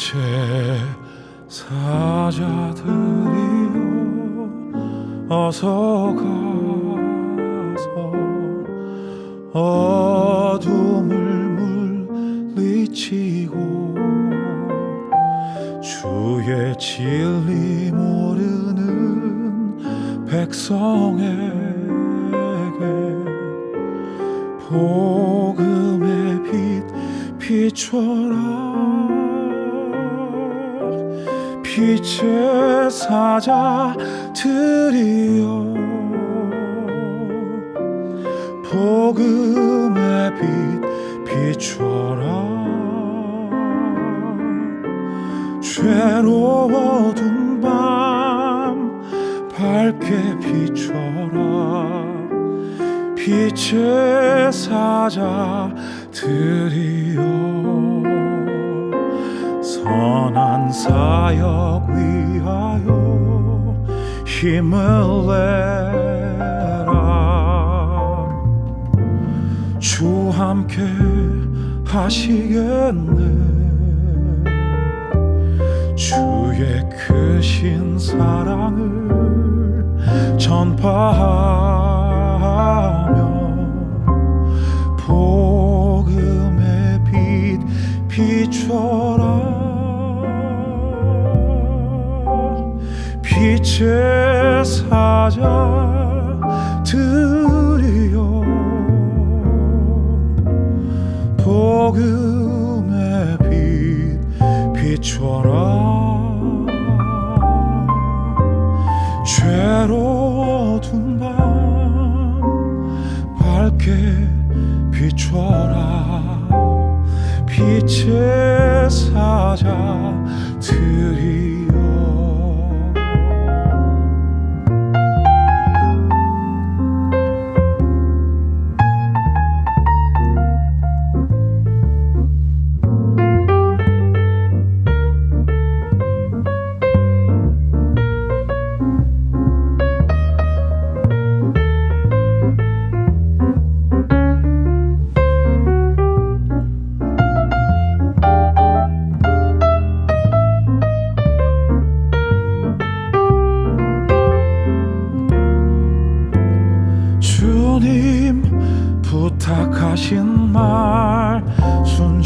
빛의 사자들이여 어서 가서 어둠을 물리치고 주의 진리 모르는 백성에게 복음의 빛 비춰라 빛의 사자들이여 복음의 빛 비춰라. 죄로워둔 밤 밝게 비춰라. 빛의 사자들이여 선한 사역 위하여 힘을 내라. 주 함께 하시겠네. 주의 크신 사랑을 전파하 빛의 사자들이여 복음의 빛 비춰라. 죄로워둔 밤 밝게 비춰라. 빛의 사자들이여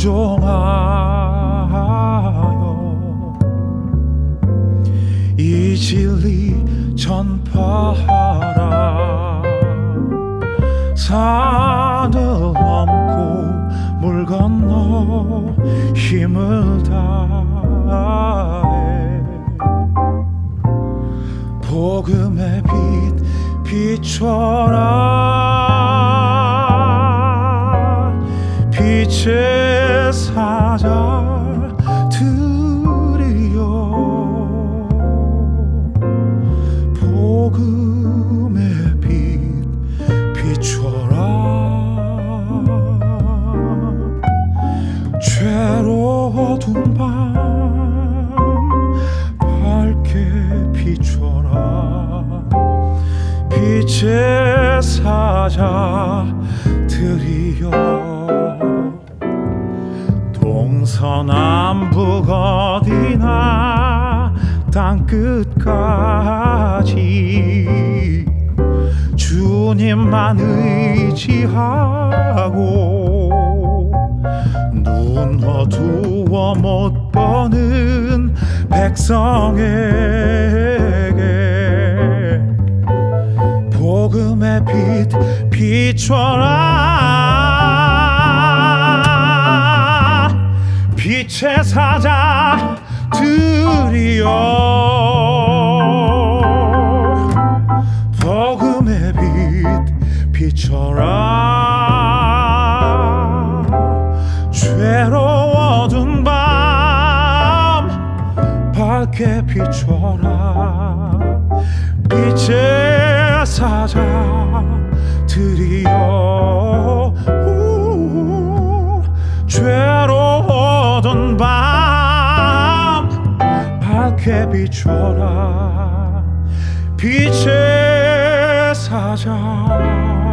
순종하여 이 진리 전파하라. 산을 넘고 물 건너 힘을 다해 복음의 빛 비춰라 사자들이여 복음의 빛 비춰라. 죄로워둔 밤 밝게 비춰라. 빛의 사자들이여 동서남북 어디나 땅끝까지. 주님만 의지하고 눈 어두워 못 보는 백성에게 복음의 빛 비춰라 빛의 사자들이여 복음의 빛 비춰라. 죄로워둔 밤 밝게 비춰라. 빛의 사자들이여 비춰라. 빛의 사자